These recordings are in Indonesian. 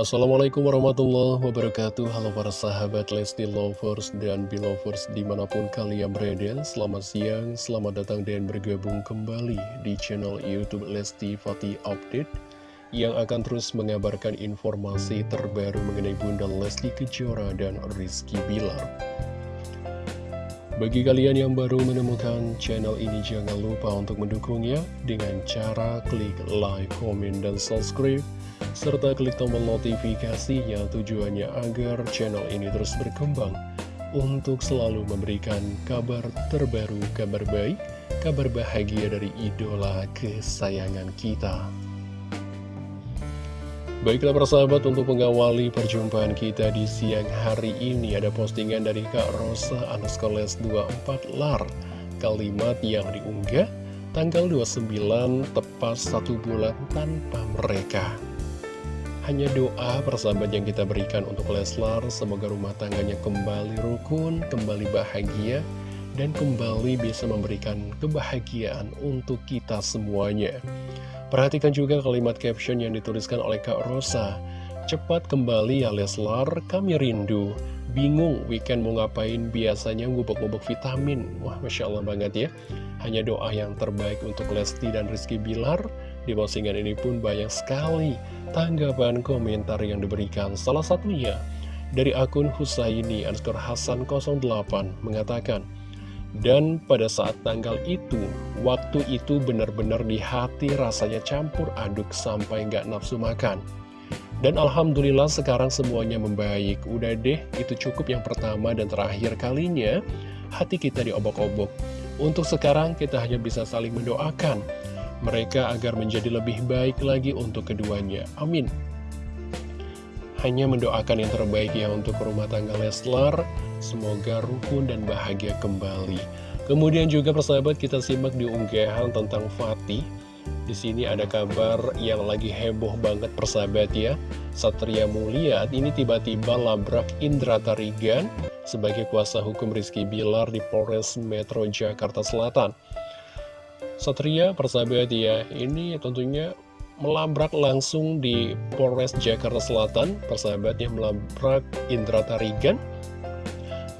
Assalamualaikum warahmatullahi wabarakatuh. Halo para sahabat Lesti Lovers dan Belovers di mana pun kalian berada. Selamat siang, selamat datang dan bergabung kembali di channel Youtube Lesti Fatih Update Yang akan terus mengabarkan informasi terbaru mengenai Bunda Lesti Kejora dan Rizky Bilar. Bagi kalian yang baru menemukan channel ini jangan lupa untuk mendukungnya dengan cara klik like, comment, dan subscribe serta klik tombol notifikasinya tujuannya agar channel ini terus berkembang untuk selalu memberikan kabar terbaru, kabar baik, kabar bahagia dari idola kesayangan kita. Baiklah persahabat untuk mengawali perjumpaan kita di siang hari ini ada postingan dari Kak Rosa Anaskoles 24 Lar Kalimat yang diunggah tanggal 29 tepat satu bulan tanpa mereka Hanya doa persahabat yang kita berikan untuk Leslar Semoga rumah tangganya kembali rukun, kembali bahagia Dan kembali bisa memberikan kebahagiaan untuk kita semuanya Perhatikan juga kalimat caption yang dituliskan oleh Kak Rosa. Cepat kembali ya Leslar, kami rindu. Bingung weekend mau ngapain, biasanya ngubek-ngubek vitamin. Wah, Masya Allah banget ya. Hanya doa yang terbaik untuk Lesti dan Rizky Bilar. Di postingan ini pun banyak sekali tanggapan komentar yang diberikan. Salah satunya dari akun Husaini underscore Hasan 08 mengatakan, dan pada saat tanggal itu, waktu itu benar-benar di hati rasanya campur aduk sampai nggak nafsu makan. Dan Alhamdulillah sekarang semuanya membaik. Udah deh, itu cukup yang pertama dan terakhir kalinya hati kita diobok-obok. Untuk sekarang kita hanya bisa saling mendoakan mereka agar menjadi lebih baik lagi untuk keduanya. Amin. Hanya mendoakan yang terbaik ya untuk rumah tangga Leslar Semoga rukun dan bahagia kembali. Kemudian juga persahabat kita simak di unggahan tentang Fatih. Di sini ada kabar yang lagi heboh banget persahabat ya. Satria Mulia ini tiba-tiba labrak Indra Tarigan sebagai kuasa hukum Rizky Bilar di Polres Metro Jakarta Selatan. Satria persahabat ya, ini tentunya melabrak langsung di Polres Jakarta Selatan. Persahabatnya melabrak Indra Tarigan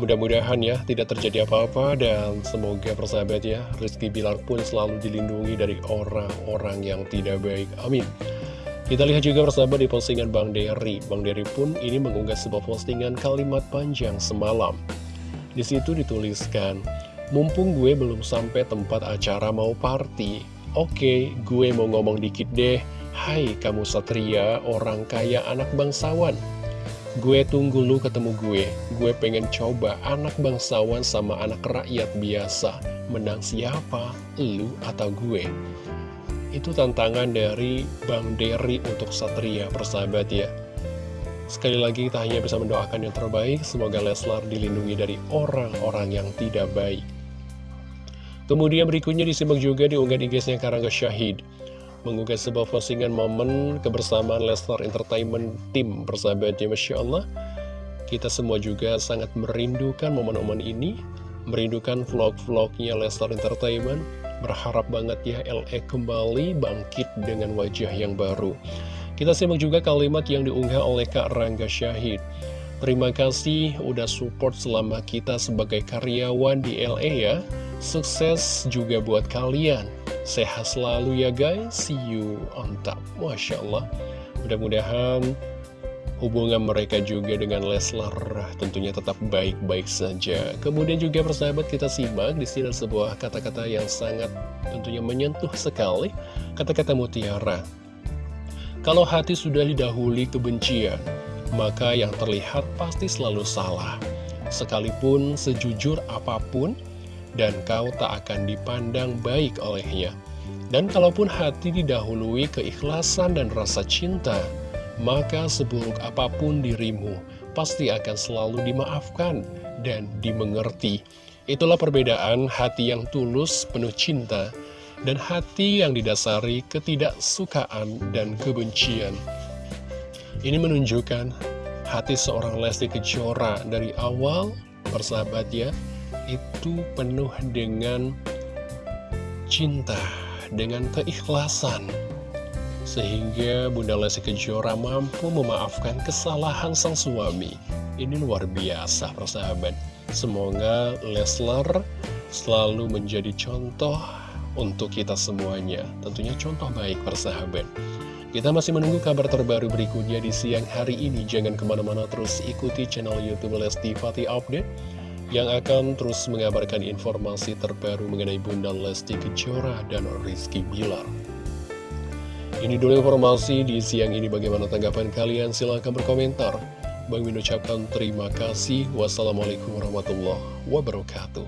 Mudah-mudahan ya tidak terjadi apa-apa dan semoga persahabat ya Rizky Bilar pun selalu dilindungi dari orang-orang yang tidak baik. Amin. Kita lihat juga persahabat di postingan Bang Dery. Bang Dery pun ini mengunggah sebuah postingan kalimat panjang semalam. Di situ dituliskan, mumpung gue belum sampai tempat acara mau party. Oke, gue mau ngomong dikit deh. Hai kamu satria, orang kaya anak bangsawan. Gue tunggu lu ketemu gue Gue pengen coba anak bangsawan sama anak rakyat biasa Menang siapa? Lu atau gue? Itu tantangan dari Bang Derry untuk Satria persahabat ya Sekali lagi kita hanya bisa mendoakan yang terbaik Semoga Leslar dilindungi dari orang-orang yang tidak baik Kemudian berikutnya disimak juga di unggahan IG-nya Karangga Syahid mengunggah sebuah postingan momen kebersamaan Lesnar Entertainment Team persahabatnya Masya Allah. Kita semua juga sangat merindukan momen-momen ini merindukan vlog-vlognya Lesnar Entertainment. Berharap banget ya LE kembali bangkit dengan wajah yang baru. Kita simak juga kalimat yang diunggah oleh Kak Rangga Syahid. Terima kasih udah support selama kita sebagai karyawan di LA ya Sukses juga buat kalian Sehat selalu ya guys, see you on top. Masya Allah. Mudah-mudahan hubungan mereka juga dengan Leslar tentunya tetap baik-baik saja. Kemudian juga persahabat kita simak di sini sebuah kata-kata yang sangat tentunya menyentuh sekali. Kata-kata mutiara. Kalau hati sudah didahului kebencian, maka yang terlihat pasti selalu salah. Sekalipun sejujur apa pun, dan kau tak akan dipandang baik olehnya. Dan kalaupun hati didahului keikhlasan dan rasa cinta, maka seburuk apa pun dirimu pasti akan selalu dimaafkan dan dimengerti. Itulah perbedaan hati yang tulus, penuh cinta, dan hati yang didasari ketidaksukaan dan kebencian. Ini menunjukkan hati seorang Lesti Kejora dari awal, persahabat ya, itu penuh dengan cinta, dengan keikhlasan. Sehingga Bunda Lesti Kejora mampu memaafkan kesalahan sang suami. Ini luar biasa persahabat. Semoga Leslar selalu menjadi contoh untuk kita semuanya. Tentunya contoh baik persahabat. Kita masih menunggu kabar terbaru berikutnya di siang hari ini. Jangan ke mana-mana terus ikuti channel Youtube Lesti Fatih Update yang akan terus mengabarkan informasi terbaru mengenai Bunda Lesti Kejora dan Rizky Bilar. Ini dulu informasi di siang ini bagaimana tanggapan kalian silahkan berkomentar. Bang Min ucapkan terima kasih. Wassalamualaikum warahmatullahi wabarakatuh.